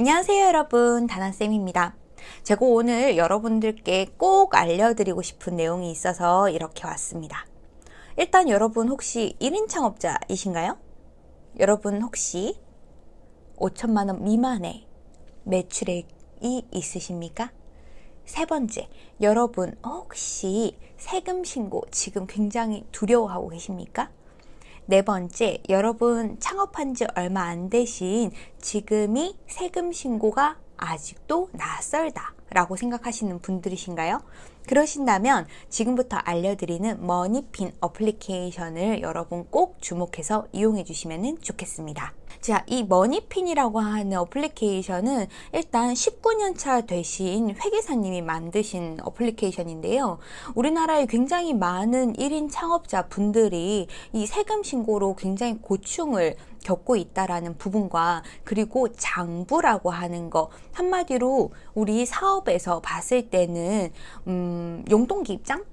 안녕하세요 여러분 다나쌤입니다 제가 오늘 여러분들께 꼭 알려드리고 싶은 내용이 있어서 이렇게 왔습니다 일단 여러분 혹시 1인 창업자이신가요? 여러분 혹시 5천만원 미만의 매출액이 있으십니까? 세 번째, 여러분 혹시 세금 신고 지금 굉장히 두려워하고 계십니까? 네 번째, 여러분 창업한 지 얼마 안 되신 지금이 세금 신고가 아직도 낯설다 라고 생각하시는 분들이신가요? 그러신다면 지금부터 알려드리는 머니핀 어플리케이션을 여러분 꼭 주목해서 이용해 주시면 좋겠습니다. 자, 이 머니핀이라고 하는 어플리케이션은 일단 19년 차 되신 회계사님이 만드신 어플리케이션인데요. 우리나라에 굉장히 많은 1인 창업자 분들이 이 세금 신고로 굉장히 고충을 겪고 있다라는 부분과 그리고 장부라고 하는 거 한마디로 우리 사업에서 봤을 때는 음, 용돈기 입장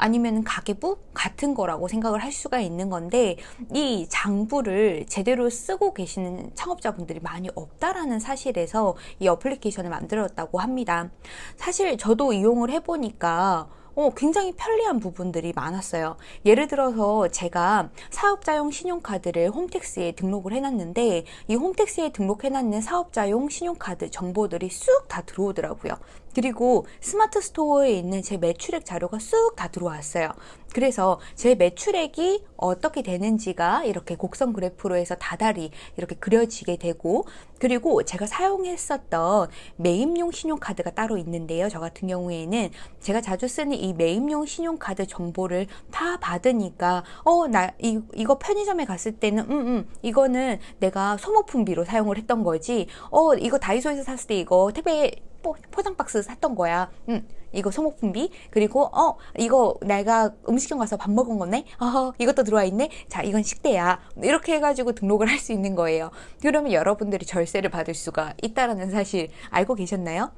아니면 가계부 같은 거라고 생각을 할 수가 있는 건데 이 장부를 제대로 쓰고 계시는 창업자분들이 많이 없다라는 사실에서 이 어플리케이션을 만들었다고 합니다. 사실 저도 이용을 해보니까 어, 굉장히 편리한 부분들이 많았어요. 예를 들어서 제가 사업자용 신용카드를 홈택스에 등록을 해놨는데 이 홈택스에 등록해놨는 사업자용 신용카드 정보들이 쑥 다 들어오더라고요. 그리고 스마트 스토어에 있는 제 매출액 자료가 쑥 다 들어왔어요. 그래서 제 매출액이 어떻게 되는지가 이렇게 곡선 그래프로 해서 다달이 이렇게 그려지게 되고 그리고 제가 사용했었던 매입용 신용카드가 따로 있는데요. 저 같은 경우에는 제가 자주 쓰는 이 매입용 신용카드 정보를 다 받으니까 어 나 이거 편의점에 갔을 때는 음음 음, 이거는 내가 소모품비로 사용을 했던 거지 어 이거 다이소에서 샀을 때 이거 택배 포장 박스 샀던 거야. 음, 이거 소모품비 그리고 어 이거 내가 음식점 가서 밥 먹은 거네. 어 이것도 들어와 있네. 자 이건 식대야. 이렇게 해가지고 등록을 할 수 있는 거예요. 그러면 여러분들이 절세를 받을 수가 있다라는 사실 알고 계셨나요?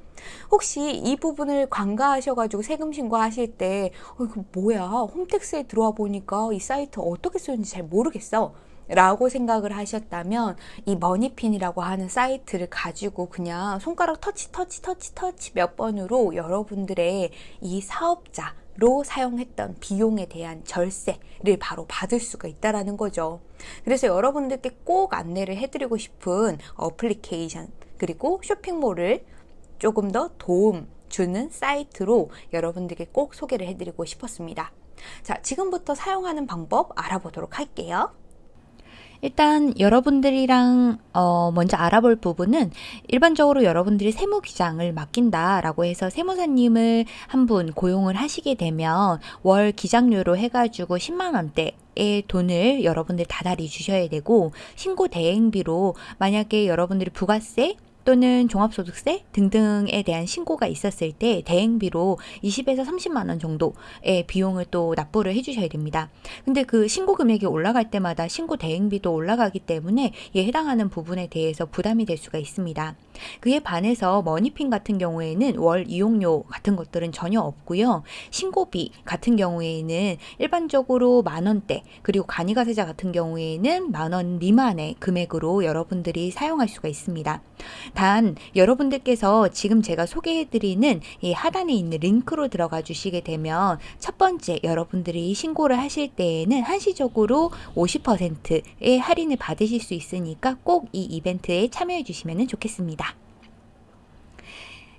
혹시 이 부분을 간과하셔가지고 세금 신고하실 때 어, 이거 뭐야 홈택스에 들어와 보니까 이 사이트 어떻게 쓰는지 잘 모르겠어. 라고 생각을 하셨다면 이 머니핀이라고 하는 사이트를 가지고 그냥 손가락 터치 터치 터치 터치 몇 번으로 여러분들의 이 사업자 로 사용했던 비용에 대한 절세를 바로 받을 수가 있다라는 거죠. 그래서 여러분들께 꼭 안내를 해드리고 싶은 어플리케이션 그리고 쇼핑몰을 조금 더 도움 주는 사이트로 여러분들께 꼭 소개를 해드리고 싶었습니다. 자, 지금부터 사용하는 방법 알아보도록 할게요. 일단 여러분들이랑 어 먼저 알아볼 부분은 일반적으로 여러분들이 세무기장을 맡긴다라고 해서 세무사님을 한 분 고용을 하시게 되면 월 기장료로 해가지고 10만 원대 의 돈을 여러분들 다달이 주셔야 되고 신고 대행비로 만약에 여러분들이 부가세 또는 종합소득세 등등에 대한 신고가 있었을 때 대행비로 20에서 30만 원 정도의 비용을 또 납부를 해주셔야 됩니다. 근데 그 신고 금액이 올라갈 때마다 신고 대행비도 올라가기 때문에 이에 해당하는 부분에 대해서 부담이 될 수가 있습니다. 그에 반해서 머니핀 같은 경우에는 월 이용료 같은 것들은 전혀 없고요. 신고비 같은 경우에는 일반적으로 만 원대 그리고 간이가세자 같은 경우에는 만 원 미만의 금액으로 여러분들이 사용할 수가 있습니다. 단 여러분들께서 지금 제가 소개해드리는 이 하단에 있는 링크로 들어가 주시게 되면 첫 번째 여러분들이 신고를 하실 때에는 한시적으로 50%의 할인을 받으실 수 있으니까 꼭 이 이벤트에 참여해 주시면 좋겠습니다.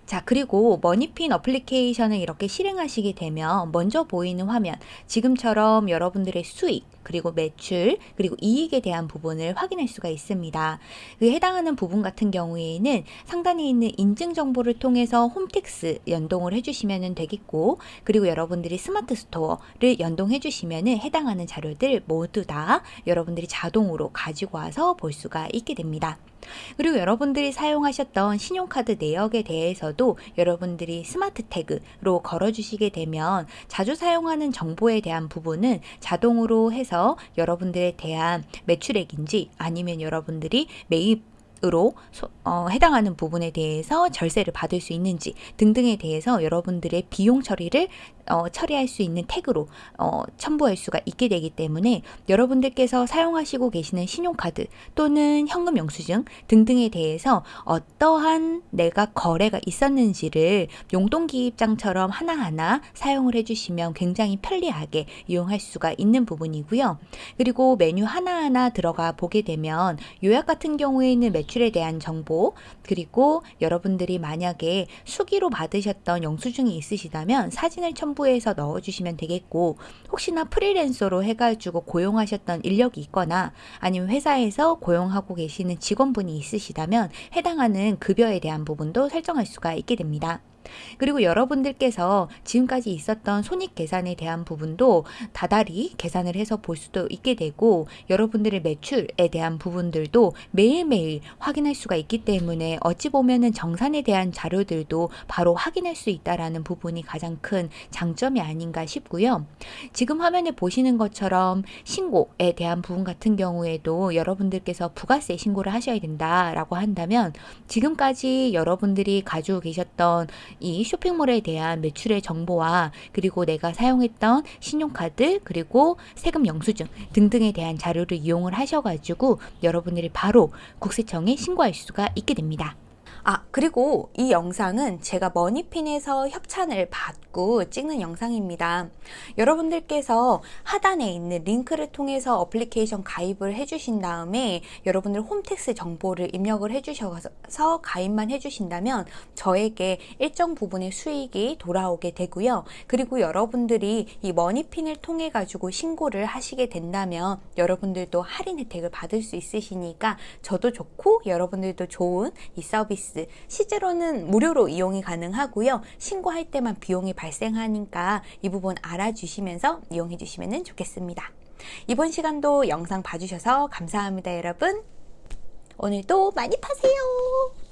자 그리고 머니핀 어플리케이션을 이렇게 실행하시게 되면 먼저 보이는 화면 지금처럼 여러분들의 수익 그리고 매출 그리고 이익에 대한 부분을 확인할 수가 있습니다. 그 해당하는 부분 같은 경우에는 상단에 있는 인증 정보를 통해서 홈택스 연동을 해주시면 되겠고 그리고 여러분들이 스마트 스토어를 연동해 주시면 해당하는 자료들 모두 다 여러분들이 자동으로 가지고 와서 볼 수가 있게 됩니다. 그리고 여러분들이 사용하셨던 신용카드 내역에 대해서도 여러분들이 스마트 태그로 걸어주시게 되면 자주 사용하는 정보에 대한 부분은 자동으로 해서 여러분들에 대한 매출액인지 아니면 여러분들이 매입 으로 소- 어, 해당하는 부분에 대해서 절세를 받을 수 있는지 등등에 대해서 여러분들의 비용 처리를 어, 처리할 수 있는 태그로 어, 첨부할 수가 있게 되기 때문에 여러분들께서 사용하시고 계시는 신용카드 또는 현금 영수증 등등에 대해서 어떠한 내가 거래가 있었는지를 용돈기입장처럼 하나하나 사용을 해주시면 굉장히 편리하게 이용할 수가 있는 부분이고요. 그리고 메뉴 하나하나 들어가 보게 되면 요약 같은 경우에는 매출 에 대한 정보 그리고 여러분들이 만약에 수기로 받으셨던 영수증이 있으시다면 사진을 첨부해서 넣어주시면 되겠고 혹시나 프리랜서로 해가지고 고용하셨던 인력이 있거나 아니면 회사에서 고용하고 계시는 직원분이 있으시다면 해당하는 급여에 대한 부분도 설정할 수가 있게 됩니다. 그리고 여러분들께서 지금까지 있었던 손익 계산에 대한 부분도 다달이 계산을 해서 볼 수도 있게 되고 여러분들의 매출에 대한 부분들도 매일매일 확인할 수가 있기 때문에 어찌 보면은 정산에 대한 자료들도 바로 확인할 수 있다라는 부분이 가장 큰 장점이 아닌가 싶고요. 지금 화면에 보시는 것처럼 신고에 대한 부분 같은 경우에도 여러분들께서 부가세 신고를 하셔야 된다라고 한다면 지금까지 여러분들이 가지고 계셨던 이 쇼핑몰에 대한 매출의 정보와 그리고 내가 사용했던 신용카드 그리고 세금 영수증 등등에 대한 자료를 이용을 하셔가지고 여러분들이 바로 국세청에 신고할 수가 있게 됩니다. 아, 그리고 이 영상은 제가 머니핀에서 협찬을 받고 찍는 영상입니다. 여러분들께서 하단에 있는 링크를 통해서 어플리케이션 가입을 해주신 다음에 여러분들 홈택스 정보를 입력을 해주셔서 가입만 해주신다면 저에게 일정 부분의 수익이 돌아오게 되고요. 그리고 여러분들이 이 머니핀을 통해 가지고 신고를 하시게 된다면 여러분들도 할인 혜택을 받을 수 있으시니까 저도 좋고 여러분들도 좋은 이 서비스 실제로는 무료로 이용이 가능하고요. 신고할 때만 비용이 발생하니까 이 부분 알아주시면서 이용해 주시면 좋겠습니다. 이번 시간도 영상 봐주셔서 감사합니다, 여러분. 오늘도 많이 파세요.